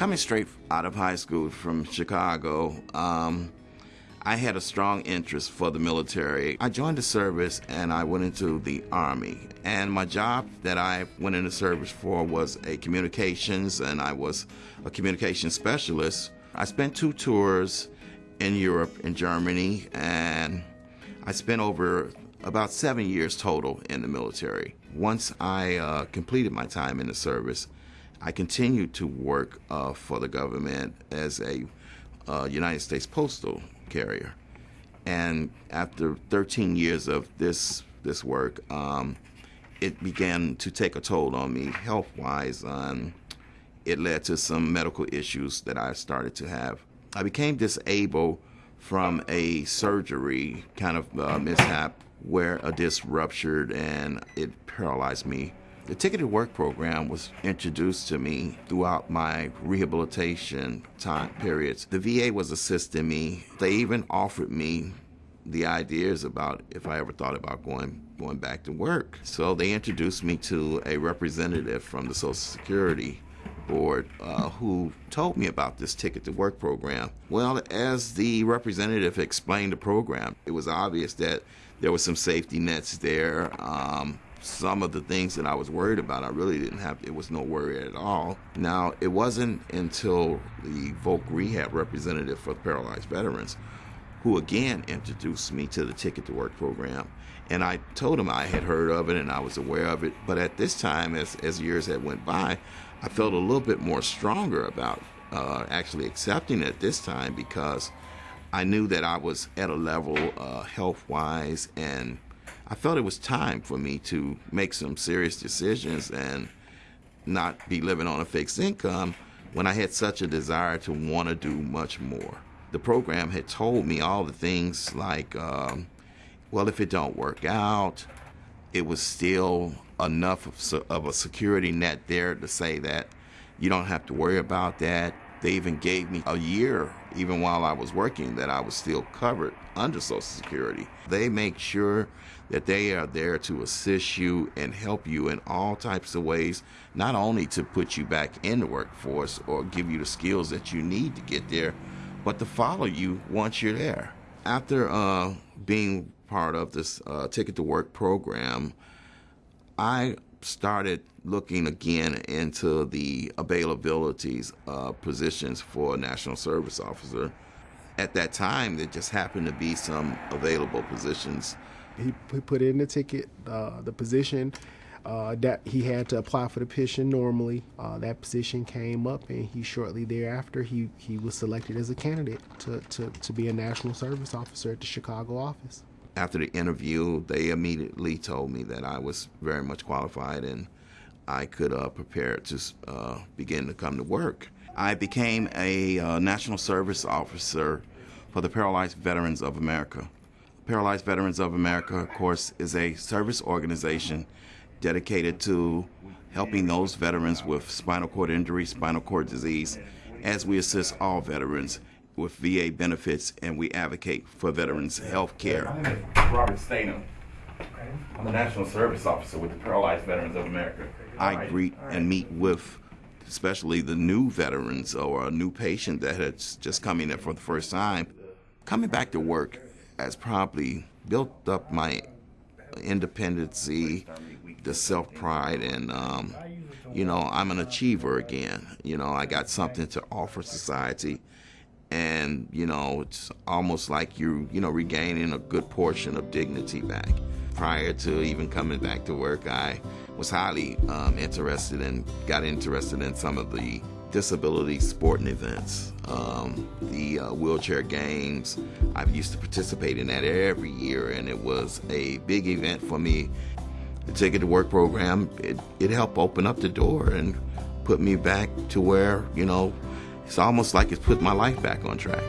Coming straight out of high school from Chicago, um, I had a strong interest for the military. I joined the service and I went into the Army. And my job that I went into service for was a communications, and I was a communications specialist. I spent two tours in Europe, in Germany, and I spent over about seven years total in the military. Once I uh, completed my time in the service, I continued to work uh, for the government as a uh, United States Postal carrier. And after 13 years of this this work, um, it began to take a toll on me health wise. Um, it led to some medical issues that I started to have. I became disabled from a surgery kind of uh, mishap where a disc ruptured and it paralyzed me the Ticket to Work program was introduced to me throughout my rehabilitation time periods. The VA was assisting me. They even offered me the ideas about if I ever thought about going going back to work. So they introduced me to a representative from the Social Security board uh, who told me about this ticket to work program. Well, as the representative explained the program, it was obvious that there were some safety nets there. Um, some of the things that I was worried about, I really didn't have, it was no worry at all. Now, it wasn't until the Voc Rehab representative for paralyzed veterans who again introduced me to the Ticket to Work program. And I told him I had heard of it and I was aware of it. But at this time, as, as years had went by, I felt a little bit more stronger about uh, actually accepting it this time because I knew that I was at a level uh, health wise and I felt it was time for me to make some serious decisions and not be living on a fixed income when I had such a desire to want to do much more. The program had told me all the things like, um, well, if it don't work out, it was still enough of, of a security net there to say that you don't have to worry about that. They even gave me a year, even while I was working, that I was still covered under Social Security. They make sure that they are there to assist you and help you in all types of ways, not only to put you back in the workforce or give you the skills that you need to get there, but to follow you once you're there. After uh, being part of this uh, Ticket to Work program, I started looking again into the availabilities of positions for a national service officer. At that time, there just happened to be some available positions. He, put in the ticket, uh, the position uh, that he had to apply for the position normally. Uh, that position came up, and he shortly thereafter he, he was selected as a candidate to, to, to be a national service officer at the Chicago office after the interview, they immediately told me that I was very much qualified and I could uh, prepare to uh, begin to come to work. I became a uh, National Service Officer for the Paralyzed Veterans of America. Paralyzed Veterans of America, of course, is a service organization dedicated to helping those veterans with spinal cord injury, spinal cord disease, as we assist all veterans with VA benefits and we advocate for veterans' health care. My name is Robert Stainham. I'm a National Service Officer with the Paralyzed Veterans of America. I greet and meet with especially the new veterans or a new patient that has just come in there for the first time. Coming back to work has probably built up my independency, the self pride, and um, you know, I'm an achiever again. You know, I got something to offer society and you know it's almost like you're you know regaining a good portion of dignity back. Prior to even coming back to work i was highly um, interested and got interested in some of the disability sporting events um, the uh, wheelchair games. I used to participate in that every year and it was a big event for me. The ticket to work program it, it helped open up the door and put me back to where you know it's almost like it's put my life back on track.